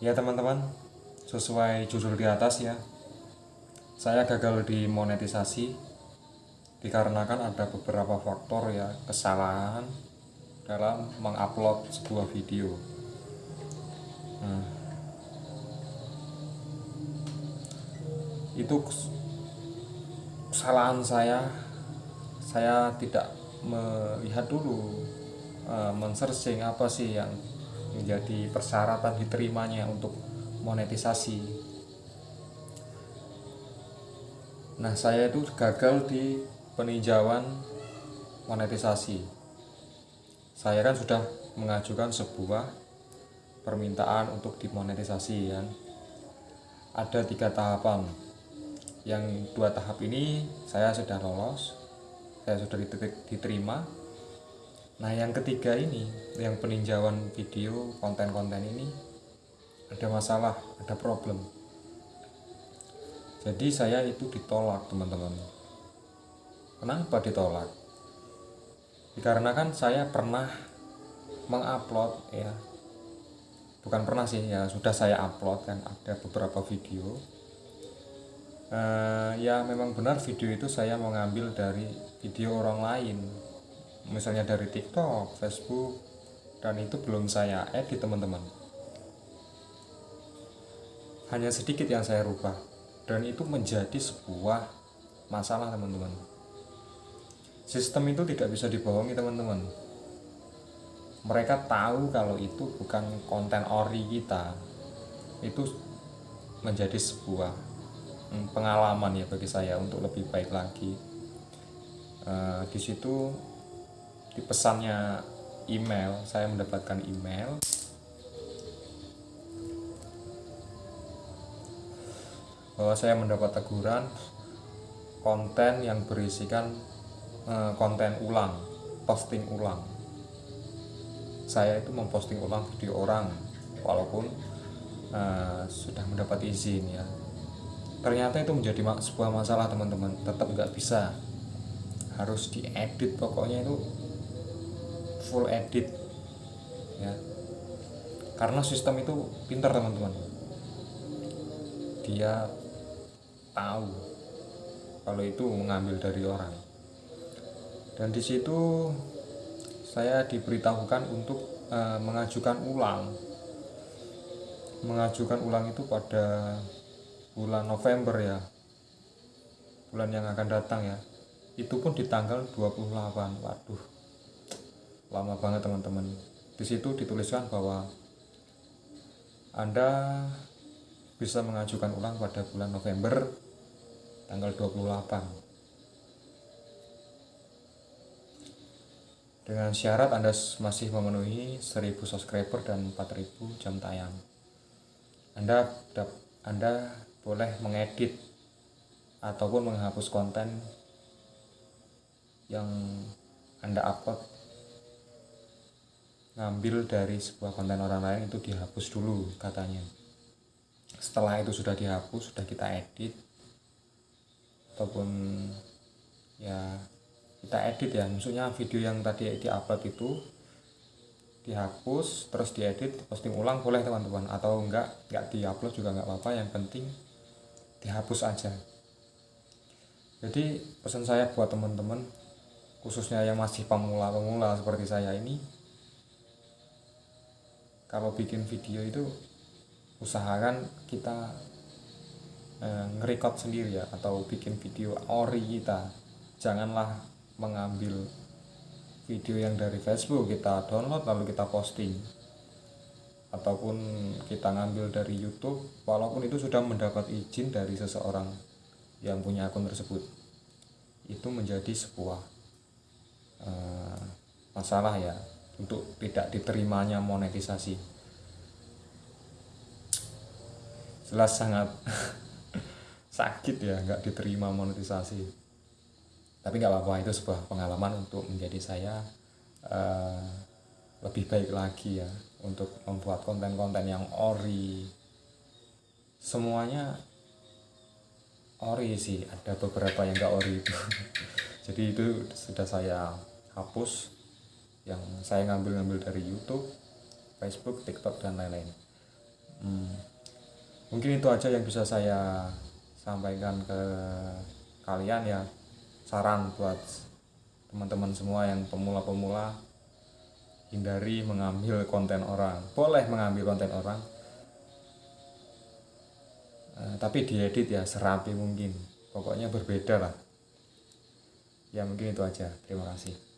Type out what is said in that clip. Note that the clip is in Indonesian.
Ya teman-teman, sesuai judul di atas ya, saya gagal di monetisasi dikarenakan ada beberapa faktor ya kesalahan dalam mengupload sebuah video. Nah, itu kesalahan saya, saya tidak melihat dulu, uh, men-searching apa sih yang menjadi persyaratan diterimanya untuk monetisasi. Nah, saya itu gagal di peninjauan monetisasi. Saya kan sudah mengajukan sebuah permintaan untuk dimonetisasi kan. Ada tiga tahapan. Yang dua tahap ini saya sudah lolos, saya sudah diterima Nah yang ketiga ini, yang peninjauan video konten-konten ini ada masalah, ada problem. Jadi saya itu ditolak teman-teman. Kenapa ditolak? Dikarenakan saya pernah mengupload ya, bukan pernah sih ya sudah saya upload kan ada beberapa video. Uh, ya memang benar video itu saya mengambil dari video orang lain misalnya dari TikTok, Facebook, dan itu belum saya edit teman-teman. Hanya sedikit yang saya rubah, dan itu menjadi sebuah masalah teman-teman. Sistem itu tidak bisa dibohongi teman-teman. Mereka tahu kalau itu bukan konten ori kita. Itu menjadi sebuah hmm, pengalaman ya bagi saya untuk lebih baik lagi. Uh, di situ di pesannya email saya mendapatkan email. Bahwa saya mendapat teguran konten yang berisikan uh, konten ulang posting ulang. Saya itu memposting ulang video orang walaupun uh, sudah mendapat izin ya. Ternyata itu menjadi sebuah masalah teman-teman. Tetap nggak bisa. Harus diedit pokoknya itu full edit ya. Karena sistem itu pintar teman-teman. Dia tahu kalau itu mengambil dari orang. Dan di situ saya diberitahukan untuk uh, mengajukan ulang. Mengajukan ulang itu pada bulan November ya. Bulan yang akan datang ya. Itu pun di tanggal 28 waduh lama banget teman-teman. Di situ dituliskan bahwa anda bisa mengajukan ulang pada bulan November tanggal 28 dengan syarat Anda masih memenuhi 1000 subscriber dan 4000 jam tayang. Anda Anda boleh mengedit ataupun menghapus konten yang Anda upload ngambil dari sebuah konten orang lain itu dihapus dulu katanya. Setelah itu sudah dihapus sudah kita edit ataupun ya kita edit ya. Maksudnya video yang tadi diupload itu dihapus terus diedit posting ulang boleh teman-teman. Atau enggak enggak diupload juga enggak apa-apa. Yang penting dihapus aja. Jadi pesan saya buat teman-teman khususnya yang masih pemula-pemula seperti saya ini kalau bikin video itu usahakan kita eh, ngerekod sendiri ya atau bikin video ori kita. Janganlah mengambil video yang dari Facebook kita download lalu kita posting. Ataupun kita ngambil dari YouTube walaupun itu sudah mendapat izin dari seseorang yang punya akun tersebut. Itu menjadi sebuah uh, masalah ya untuk tidak diterimanya monetisasi. Jelas sangat sakit ya nggak diterima monetisasi. Tapi nggak apa-apa itu sebuah pengalaman untuk menjadi saya uh, lebih baik lagi ya untuk membuat konten-konten yang ori. Semuanya ori sih ada beberapa yang nggak ori itu. Jadi itu sudah saya hapus yang saya ngambil-ngambil dari YouTube, Facebook, TikTok dan lain-lain. hmm, mungkin itu aja yang bisa saya sampaikan ke kalian ya. Saran buat teman-teman semua yang pemula-pemula hindari mengambil konten orang. Boleh mengambil konten orang uh, tapi diedit ya serapi mungkin. Pokoknya berbeda lah. Ya mungkin itu aja. Terima kasih